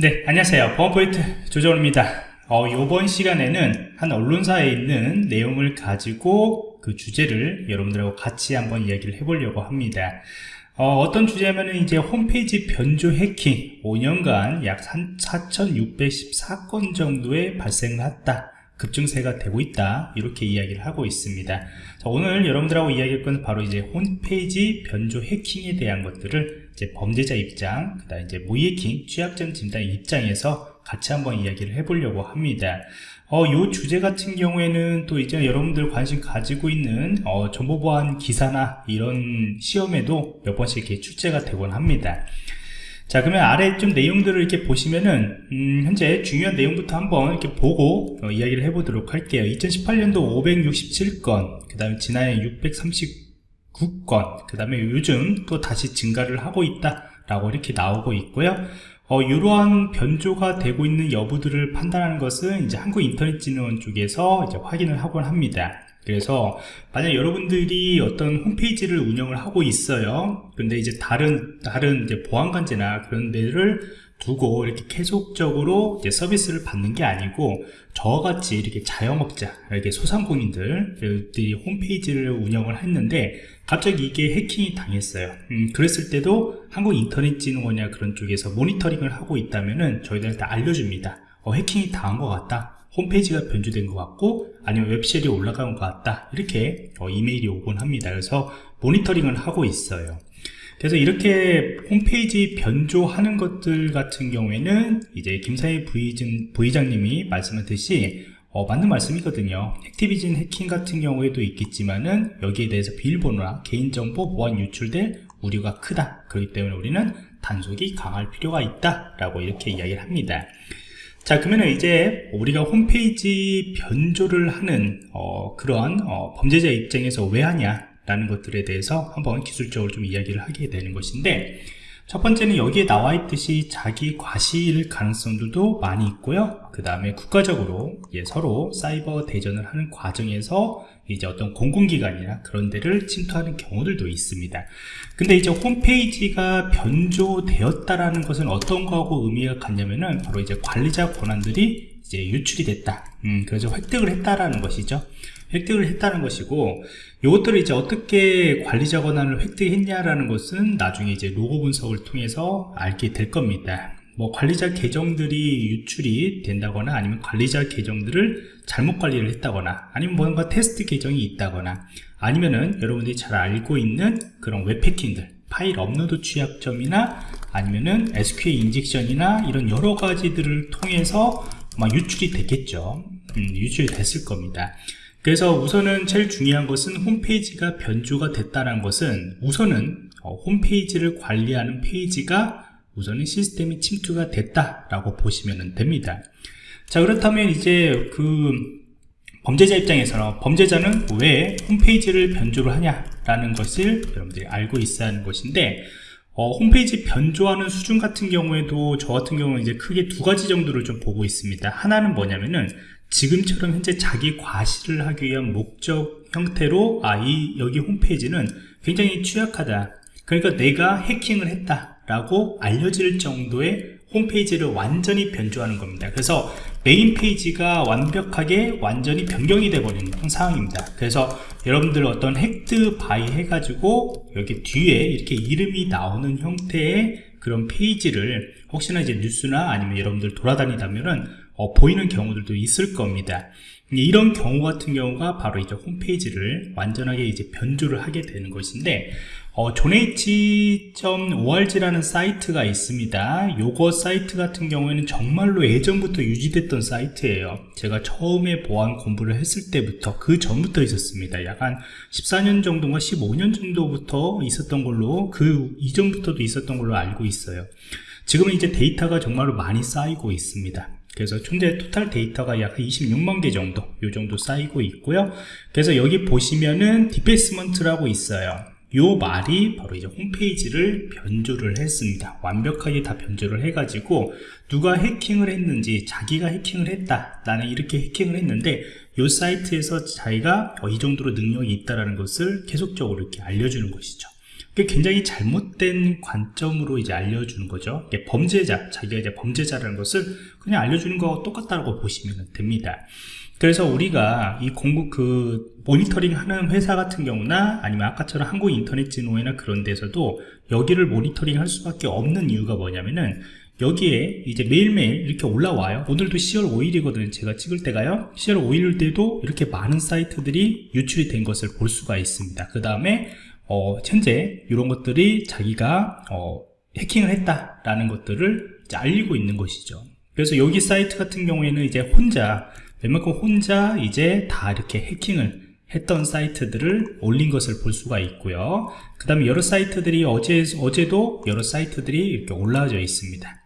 네, 안녕하세요. 보안포인트 조정호입니다. 어, 이번 시간에는 한 언론사에 있는 내용을 가지고 그 주제를 여러분들하고 같이 한번 이야기를 해보려고 합니다. 어, 떤 주제냐면은 이제 홈페이지 변조 해킹 5년간 약 4,614건 정도의 발생을 했다. 급증세가 되고 있다 이렇게 이야기를 하고 있습니다 자, 오늘 여러분들하고 이야기할 것은 바로 이제 홈페이지 변조 해킹에 대한 것들을 이제 범죄자 입장 그 다음 이제 모해킹 취약점 진단 입장에서 같이 한번 이야기를 해보려고 합니다. 어, 요 주제 같은 경우에는 또 이제 여러분들 관심 가지고 있는 어, 정보보안 기사나 이런 시험에도 몇 번씩 이렇게 출제가 되곤 합니다. 자 그러면 아래 좀 내용들을 이렇게 보시면은 음, 현재 중요한 내용부터 한번 이렇게 보고 어, 이야기를 해보도록 할게요. 2018년도 567건 그 다음에 지난해 639 건 그 다음에 요즘 또 다시 증가를 하고 있다 라고 이렇게 나오고 있고요. 어, 이러한 변조가 되고 있는 여부들을 판단하는 것은 이제 한국인터넷진흥원 쪽에서 이제 확인을 하곤 합니다. 그래서 만약 여러분들이 어떤 홈페이지를 운영을 하고 있어요. 근데 이제 다른 다른 이제 보안관제나 그런 데를 두고 이렇게 계속적으로 서비스를 받는 게 아니고 저같이 이렇게 자영업자 이렇게 소상공인들이 홈페이지를 운영을 했는데 갑자기 이게 해킹이 당했어요. 음, 그랬을 때도 한국인터넷진흥원이나 그런 쪽에서 모니터링을 하고 있다면은 저희들한테 알려줍니다. 어, 해킹이 당한 것 같다. 홈페이지가 변조된 것 같고 아니면 웹쉘이 올라간 것 같다. 이렇게 어, 이메일이 오곤 합니다. 그래서 모니터링을 하고 있어요 그래서 이렇게 홈페이지 변조하는 것들 같은 경우에는 이제 김사희 부의장, 부의장님이 말씀하듯이 어, 맞는 말씀이거든요. 액티비전 해킹 같은 경우에도 있겠지만은 여기에 대해서 비밀번호나 개인정보 보안 유출될 우려가 크다. 그렇기 때문에 우리는 단속이 강할 필요가 있다 라고 이렇게 이야기를 합니다. 자 그러면 이제 우리가 홈페이지 변조를 하는 어, 그런 어, 범죄자 입장에서 왜 하냐 라는 것들에 대해서 한번 기술적으로 좀 이야기를 하게 되는 것인데 첫 번째는 여기에 나와 있듯이 자기 과실 가능성들도 많이 있고요. 그 다음에 국가적으로 예, 서로 사이버 대전을 하는 과정에서 이제 어떤 공공기관이나 그런 데를 침투하는 경우들도 있습니다. 근데 이제 홈페이지가 변조되었다라는 것은 어떤 거하고 의미가 같냐면은 바로 이제 관리자 권한들이 이제 유출이 됐다. 음, 그래서 획득을 했다라는 것이죠 획득을 했다는 것이고 이것들을 이제 어떻게 관리자 권한을 획득했냐라는 것은 나중에 이제 로그 분석을 통해서 알게 될 겁니다. 뭐 관리자 계정들이 유출이 된다거나 아니면 관리자 계정들을 잘못 관리를 했다거나 아니면 뭔가 테스트 계정이 있다거나 아니면은 여러분들이 잘 알고 있는 그런 웹해킹들 파일 업로드 취약점이나 아니면은 SQL 인젝션이나 이런 여러 가지들을 통해서 막 유출이 됐겠죠. 음, 유출이 됐을 겁니다 그래서 우선은 제일 중요한 것은 홈페이지가 변조가 됐다는 것은 우선은 어, 홈페이지를 관리하는 페이지가 우선은 시스템이 침투가 됐다라고 보시면 됩니다. 자 그렇다면 이제 그 범죄자 입장에서는 범죄자는 왜 홈페이지를 변조를 하냐라는 것을 여러분들이 알고 있어야 하는 것인데 어, 홈페이지 변조하는 수준 같은 경우에도 저 같은 경우는 이제 크게 두 가지 정도를 좀 보고 있습니다. 하나는 뭐냐면은 지금처럼 현재 자기 과시를 하기 위한 목적 형태로 아 이 여기 홈페이지는 굉장히 취약하다. 그러니까 내가 해킹을 했다 라고 알려질 정도의 홈페이지를 완전히 변조하는 겁니다. 그래서 메인 페이지가 완벽하게 완전히 변경이 되어버리는 상황입니다. 그래서 여러분들 어떤 hacked by 해가지고 여기 뒤에 이렇게 이름이 나오는 형태의 그런 페이지를 혹시나 이제 뉴스나 아니면 여러분들 돌아다니다면은 어, 보이는 경우들도 있을 겁니다. 이런 경우 같은 경우가 바로 이제 홈페이지를 완전하게 이제 변조를 하게 되는 것인데 어, 존H.org라는 사이트가 있습니다. 요거 사이트 같은 경우에는 정말로 예전부터 유지됐던 사이트예요. 제가 처음에 보안 공부를 했을 때부터 그 전부터 있었습니다. 약 한 14년 정도인가 15년 정도부터 있었던 걸로 그 이전부터도 있었던 걸로 알고 있어요. 지금은 이제 데이터가 정말로 많이 쌓이고 있습니다 그래서 현재 total 데이터가 약 26만 개 정도 요 정도 쌓이고 있고요. 그래서 여기 보시면은 defacement라고 있어요. 요 말이 바로 이제 홈페이지를 변조를 했습니다. 완벽하게 다 변조를 해가지고 누가 해킹을 했는지 자기가 해킹을 했다 나는 이렇게 해킹을 했는데 요 사이트에서 자기가 어, 이 정도로 능력이 있다라는 것을 계속적으로 이렇게 알려주는 것이죠 그게 굉장히 잘못된 관점으로 이제 알려주는 거죠. 범죄자, 자기가 이제 범죄자라는 것을 그냥 알려주는 거와 똑같다고 보시면 됩니다. 그래서 우리가 이 공급 그 모니터링 하는 회사 같은 경우나 아니면 아까처럼 한국 인터넷 진흥회나 그런 데서도 여기를 모니터링 할 수밖에 없는 이유가 뭐냐면은 여기에 이제 매일매일 이렇게 올라와요 오늘도 10월 5일이거든요 제가 찍을 때가요 10월 5일 때도 이렇게 많은 사이트들이 유출이 된 것을 볼 수가 있습니다 그 다음에 어, 현재 이런 것들이 자기가 어, 해킹을 했다라는 것들을 알리고 있는 것이죠. 그래서 여기 사이트 같은 경우에는 이제 혼자 웬만큼 혼자 이제 다 이렇게 해킹을 했던 사이트들을 올린 것을 볼 수가 있고요. 그 다음에 여러 사이트들이 어제, 어제도 여러 사이트들이 이렇게 올라와져 있습니다.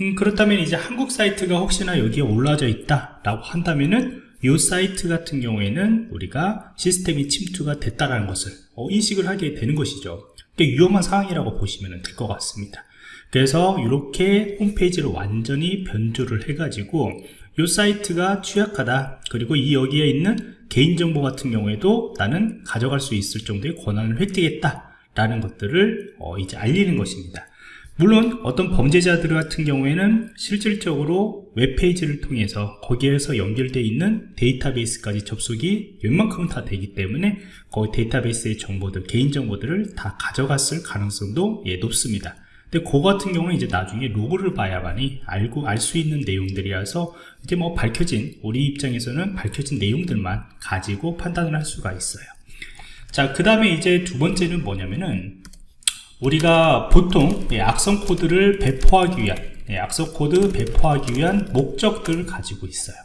음, 그렇다면 이제 한국 사이트가 혹시나 여기에 올라져 있다 라고 한다면은 이 사이트 같은 경우에는 우리가 시스템이 침투가 됐다라는 것을 어, 인식을 하게 되는 것이죠. 위험한 상황이라고 보시면 될 것 같습니다. 그래서 이렇게 홈페이지를 완전히 변조를 해 가지고 이 사이트가 취약하다. 그리고 이 여기에 있는 개인정보 같은 경우에도 나는 가져갈 수 있을 정도의 권한을 획득했다 라는 것들을 어, 이제 알리는 것입니다 물론 어떤 범죄자들 같은 경우에는 실질적으로 웹페이지를 통해서 거기에서 연결되어 있는 데이터베이스까지 접속이 웬만큼은 다 되기 때문에 거기 데이터베이스의 정보들 개인정보들을 다 가져갔을 가능성도 예, 높습니다. 근데 그 같은 경우는 이제 나중에 로그를 봐야만이 알고 알 수 있는 내용들이라서 이제 뭐 밝혀진 우리 입장에서는 밝혀진 내용들만 가지고 판단을 할 수가 있어요. 자 그 다음에 이제 두 번째는 뭐냐면은 우리가 보통 악성 코드를 배포하기 위한 악성 코드 배포하기 위한 목적들을 가지고 있어요.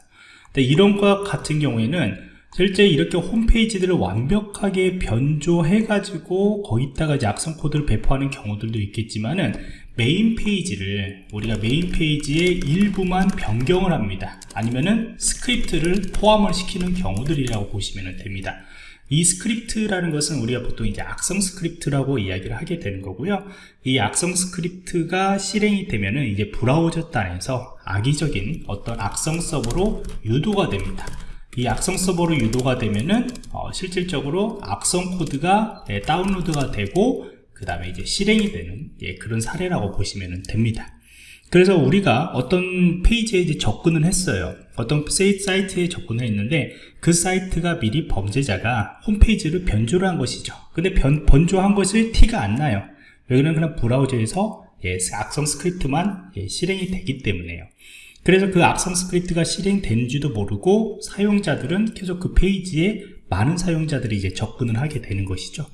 이런 것 같은 경우에는 실제 이렇게 홈페이지들을 완벽하게 변조해 가지고 거기다가 악성 코드를 배포하는 경우들도 있겠지만은 메인 페이지를 우리가 메인 페이지의 일부만 변경을 합니다. 아니면은 스크립트를 포함을 시키는 경우들이라고 보시면 됩니다 이 스크립트라는 것은 우리가 보통 이제 악성 스크립트라고 이야기를 하게 되는 거고요. 이 악성 스크립트가 실행이 되면은 이제 브라우저 단에서 악의적인 어떤 악성 서버로 유도가 됩니다. 이 악성 서버로 유도가 되면은 어, 실질적으로 악성 코드가 예, 다운로드가 되고 그 다음에 이제 실행이 되는 예, 그런 사례라고 보시면 됩니다 그래서 우리가 어떤 페이지에 이제 접근을 했어요. 어떤 사이트에 접근을 했는데 그 사이트가 미리 범죄자가 홈페이지를 변조를 한 것이죠. 근데 변, 변조한 것을 티가 안 나요. 왜냐면 그냥 브라우저에서 예, 악성 스크립트만 예, 실행이 되기 때문에요. 그래서 그 악성 스크립트가 실행되는지도 모르고 사용자들은 계속 그 페이지에 많은 사용자들이 이제 접근을 하게 되는 것이죠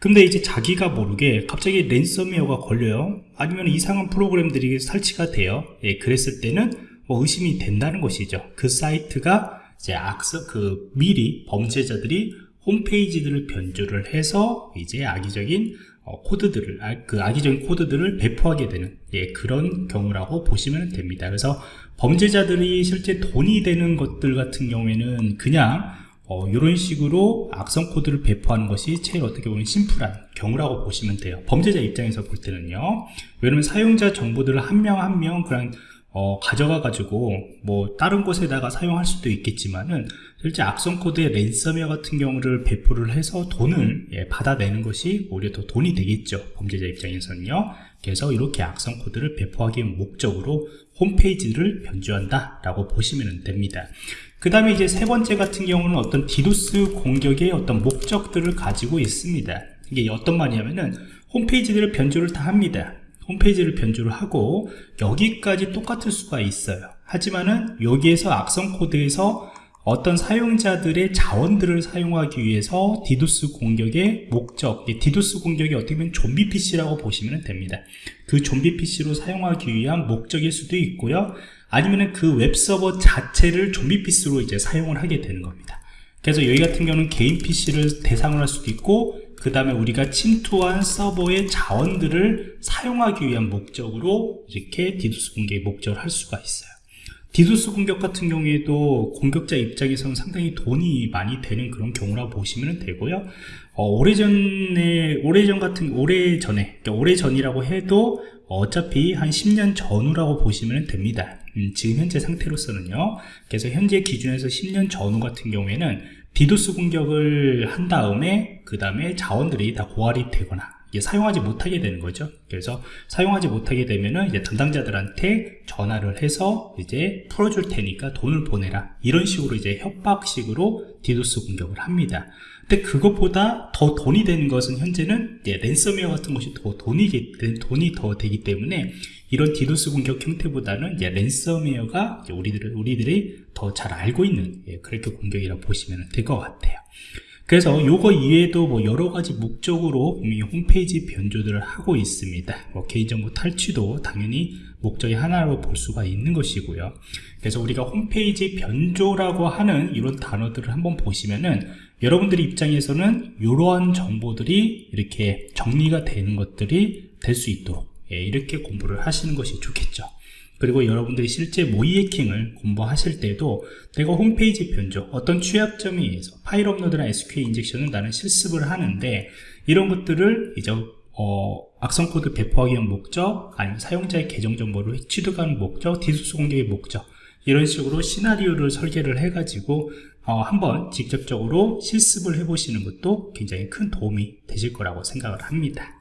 근데 이제 자기가 모르게 갑자기 랜섬웨어가 걸려요. 아니면 이상한 프로그램들이 설치가 돼요. 예, 그랬을 때는 뭐 의심이 된다는 것이죠. 그 사이트가 이제 악성 그 미리 범죄자들이 홈페이지들을 변조를 해서 이제 악의적인 어, 코드들을 아, 그 악의적인 코드들을 배포하게 되는 예, 그런 경우라고 보시면 됩니다. 그래서 범죄자들이 실제 돈이 되는 것들 같은 경우에는 그냥 어, 이런 식으로 악성 코드를 배포하는 것이 제일 어떻게 보면 심플한 경우라고 보시면 돼요. 범죄자 입장에서 볼 때는요. 왜냐면 사용자 정보들을 한 명 한 명 그냥 어, 가져가 가지고 뭐 다른 곳에다가 사용할 수도 있겠지만은 실제 악성 코드의 랜섬웨어 같은 경우를 배포를 해서 돈을 예, 받아내는 것이 오히려 더 돈이 되겠죠. 범죄자 입장에서는요. 그래서 이렇게 악성 코드를 배포하기 목적으로 홈페이지를 변조한다 라고 보시면 됩니다 그 다음에 이제 세 번째 같은 경우는 어떤 디도스 공격의 어떤 목적들을 가지고 있습니다. 이게 어떤 말이냐면은 홈페이지들을 변조를 다 합니다. 홈페이지를 변조를 하고 여기까지 똑같을 수가 있어요. 하지만은 여기에서 악성 코드에서 어떤 사용자들의 자원들을 사용하기 위해서 디도스 공격의 목적 디도스 공격이 어떻게 보면 좀비 PC라고 보시면 됩니다. 그 좀비 PC로 사용하기 위한 목적일 수도 있고요 아니면 그 웹서버 자체를 좀비 PC로 이제 사용을 하게 되는 겁니다. 그래서 여기 같은 경우는 개인 PC를 대상으로 할 수도 있고 그 다음에 우리가 침투한 서버의 자원들을 사용하기 위한 목적으로 이렇게 디도스 공격의 목적을 할 수가 있어요. 디도스 공격 같은 경우에도 공격자 입장에서는 상당히 돈이 많이 되는 그런 경우라고 보시면 되고요. 어, 오래전에 오래전 같은 오래전에 그러니까 오래전이라고 해도 어차피 한 10년 전후라고 보시면 됩니다 음, 지금 현재 상태로서는요 그래서 현재 기준에서 10년 전후 같은 경우에는 디도스 공격을 한 다음에 그 다음에 자원들이 다 고갈이 되거나 사용하지 못하게 되는 거죠. 그래서 사용하지 못하게 되면은 이제 담당자들한테 전화를 해서 이제 풀어줄 테니까 돈을 보내라. 이런 식으로 이제 협박식으로 디도스 공격을 합니다. 근데 그것보다 더 돈이 되는 것은 현재는 이제 랜섬웨어 같은 것이 더 돈이, 돈이 더 되기 때문에 이런 디도스 공격 형태보다는 이제 랜섬웨어가 우리들, 우리들이 더 잘 알고 있는 예, 그렇게 공격이라고 보시면 될 것 같아요. 그래서 요거 이외에도 뭐 여러 가지 목적으로 이 홈페이지 변조들을 하고 있습니다. 뭐 개인정보 탈취도 당연히 목적의 하나로 볼 수가 있는 것이고요. 그래서 우리가 홈페이지 변조라고 하는 이런 단어들을 한번 보시면은 여러분들 입장에서는 이러한 정보들이 이렇게 정리가 되는 것들이 될 수 있도록 예, 이렇게 공부를 하시는 것이 좋겠죠. 그리고 여러분들이 실제 모의 해킹을 공부하실 때도 내가 홈페이지 변조, 어떤 취약점에 의해서 파일 업로드나 SQL 인젝션을 나는 실습을 하는데 이런 것들을 이제 어, 악성 코드 배포하기 위한 목적, 아니면 사용자의 계정 정보를 취득하는 목적, 디도스 공격의 목적 이런 식으로 시나리오를 설계를 해가지고 어, 한번 직접적으로 실습을 해보시는 것도 굉장히 큰 도움이 되실 거라고 생각을 합니다.